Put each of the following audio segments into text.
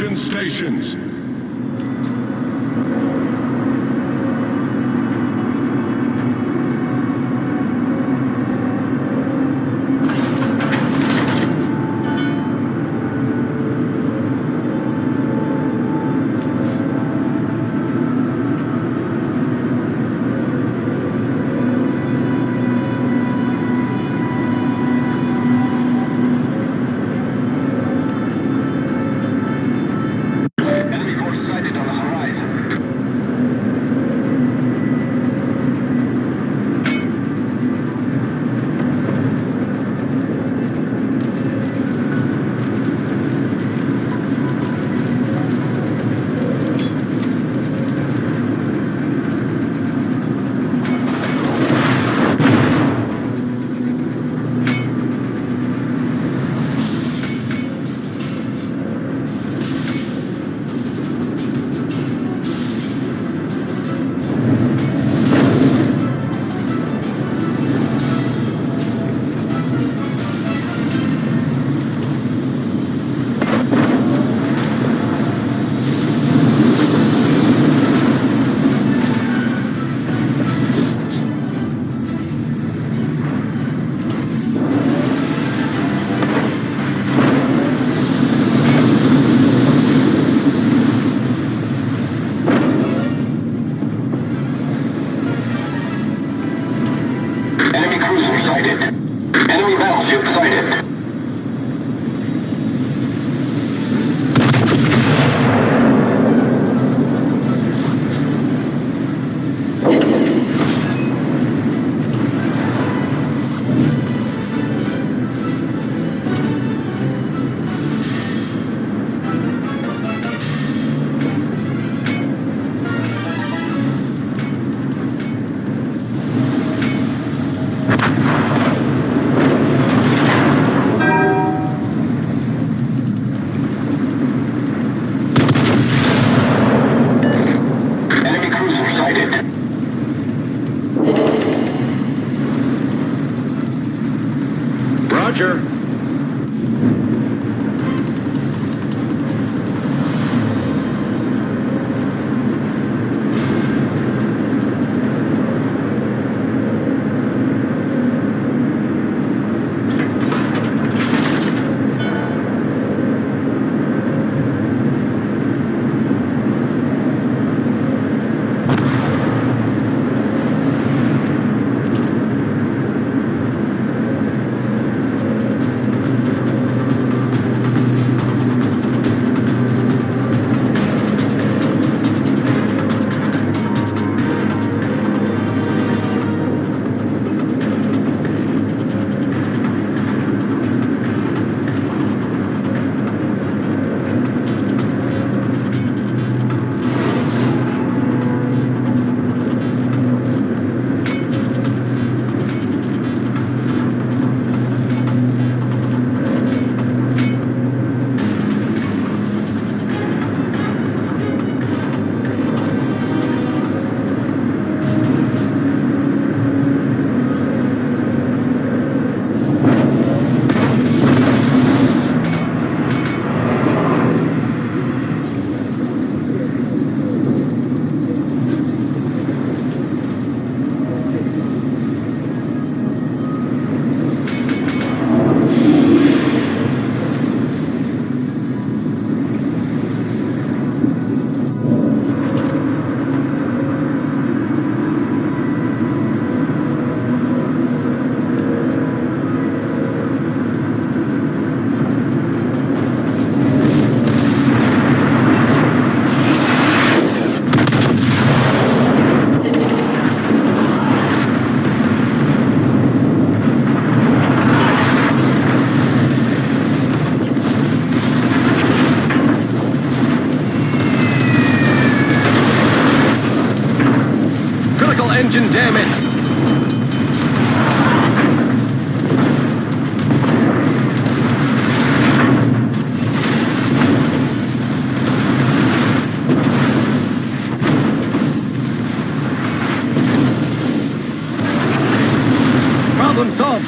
Stations.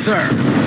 Sir.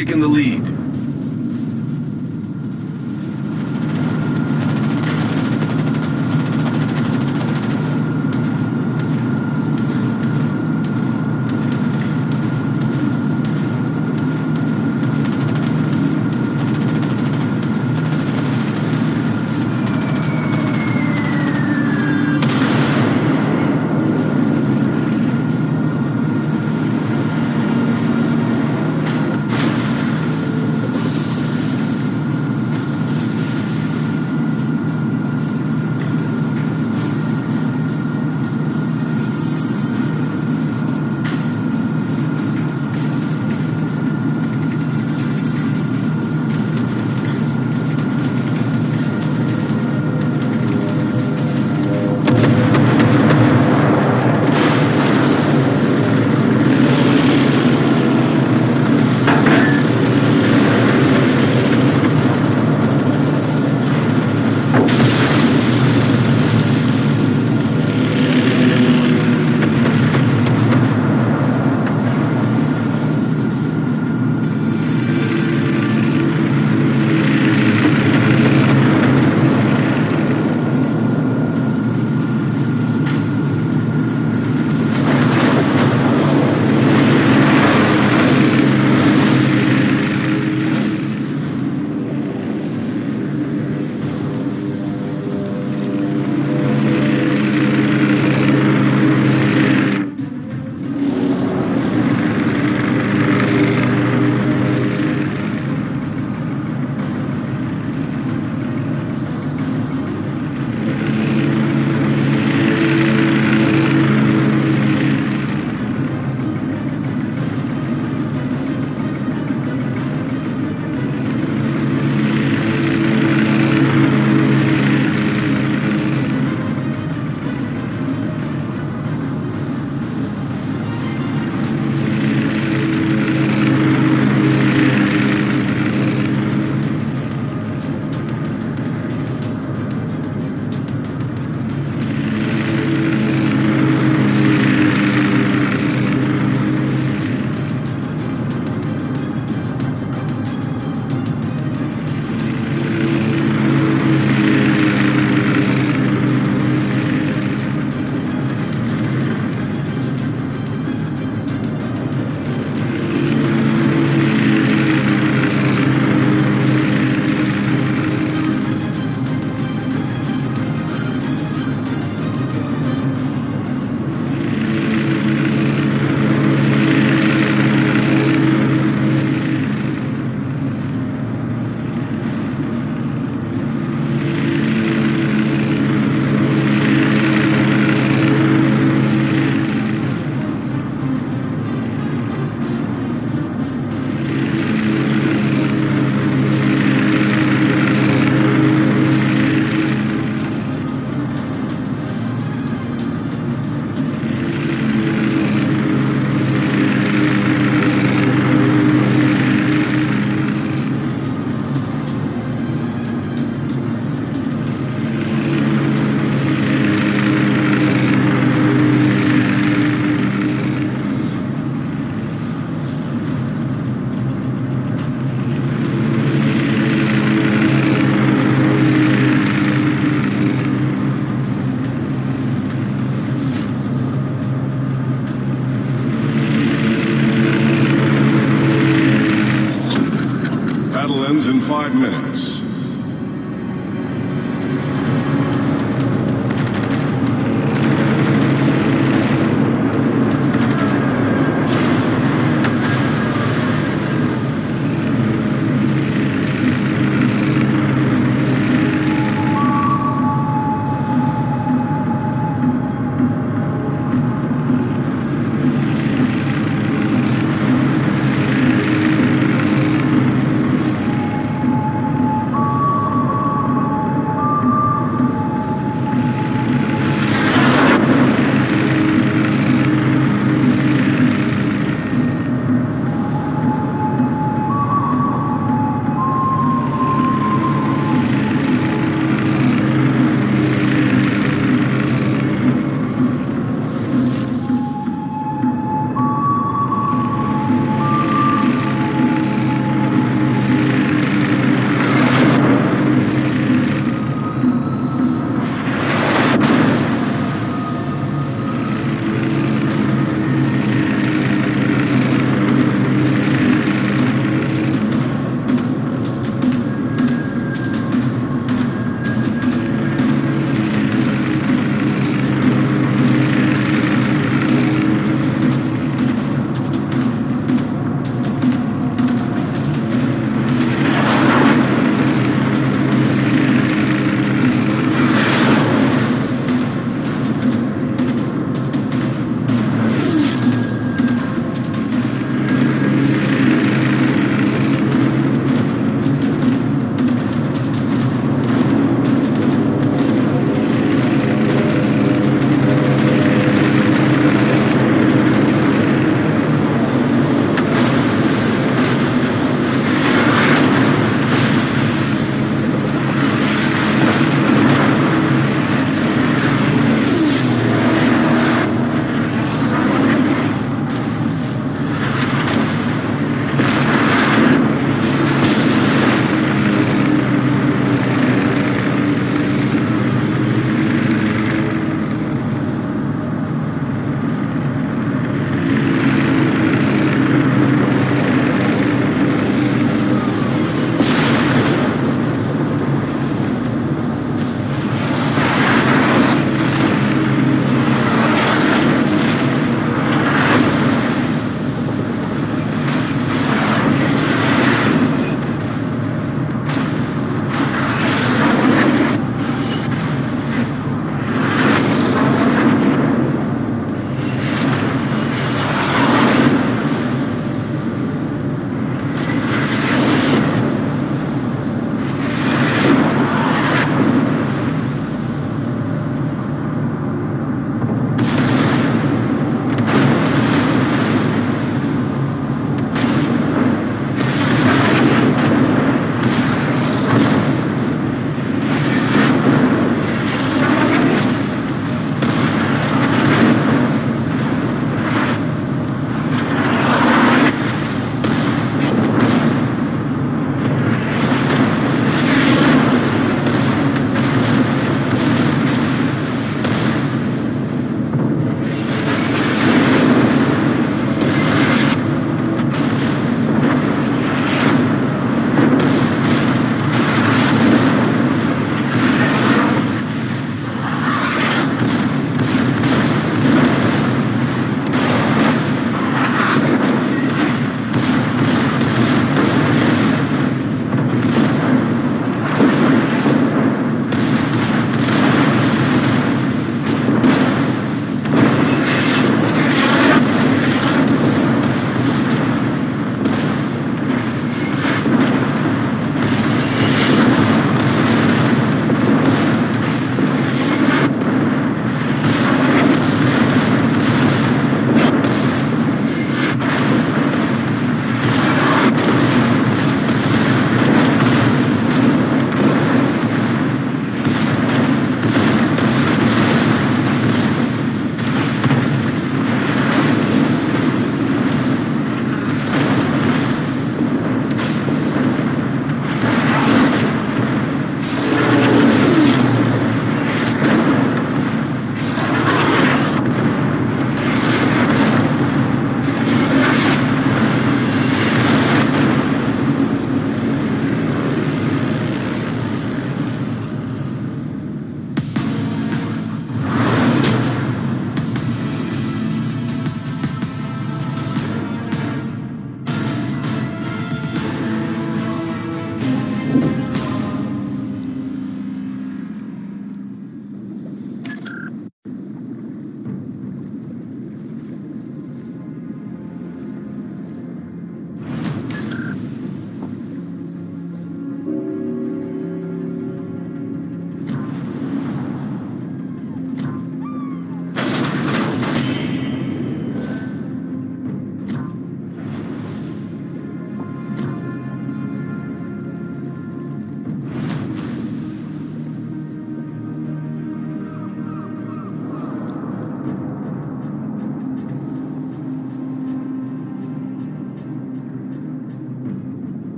Taken the lead.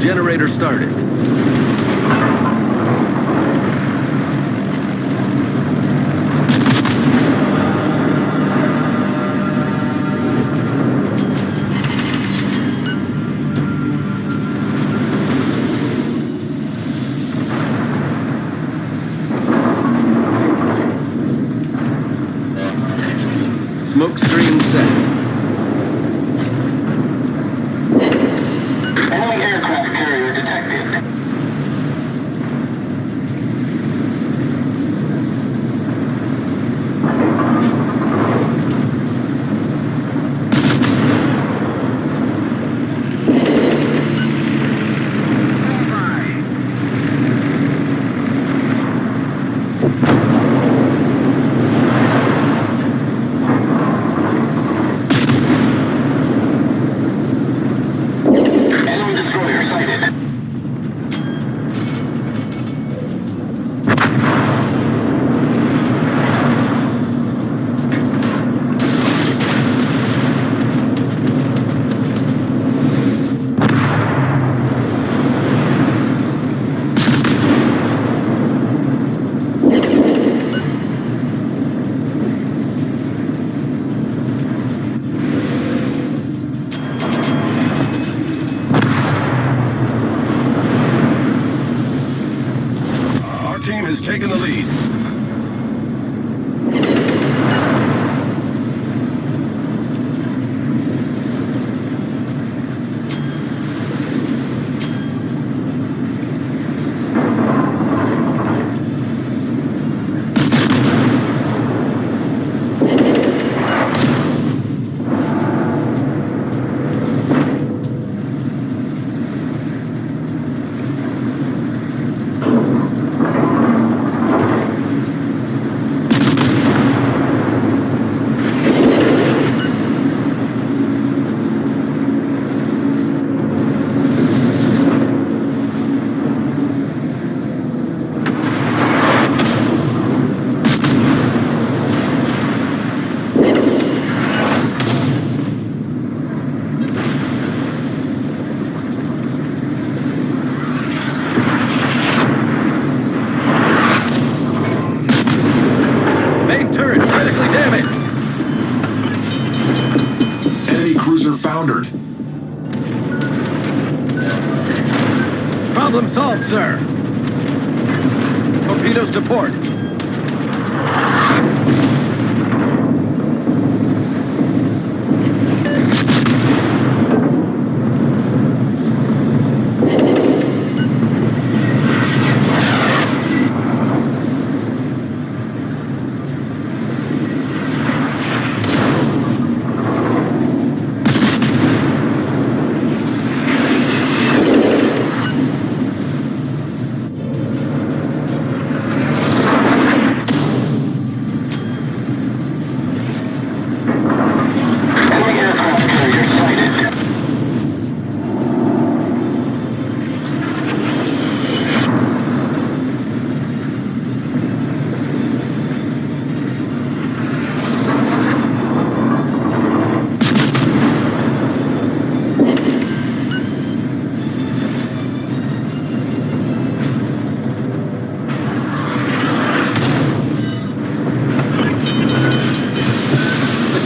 Generator started. sighted.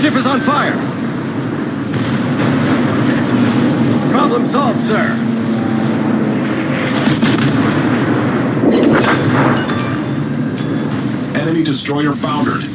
ship is on fire. Problem solved, sir. Enemy destroyer foundered.